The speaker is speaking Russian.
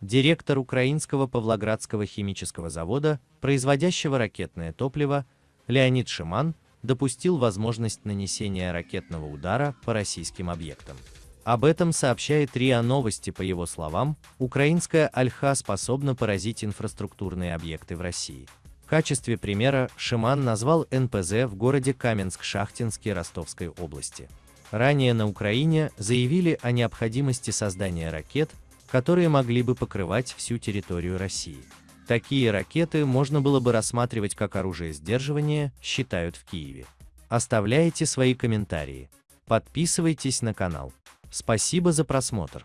Директор украинского Павлоградского химического завода, производящего ракетное топливо, Леонид Шиман, допустил возможность нанесения ракетного удара по российским объектам. Об этом сообщает РИА Новости, по его словам, украинская Альха способна поразить инфраструктурные объекты в России. В качестве примера Шиман назвал НПЗ в городе Каменск-Шахтинске Ростовской области. Ранее на Украине заявили о необходимости создания ракет, которые могли бы покрывать всю территорию России. Такие ракеты можно было бы рассматривать как оружие сдерживания, считают в Киеве. Оставляйте свои комментарии. Подписывайтесь на канал. Спасибо за просмотр.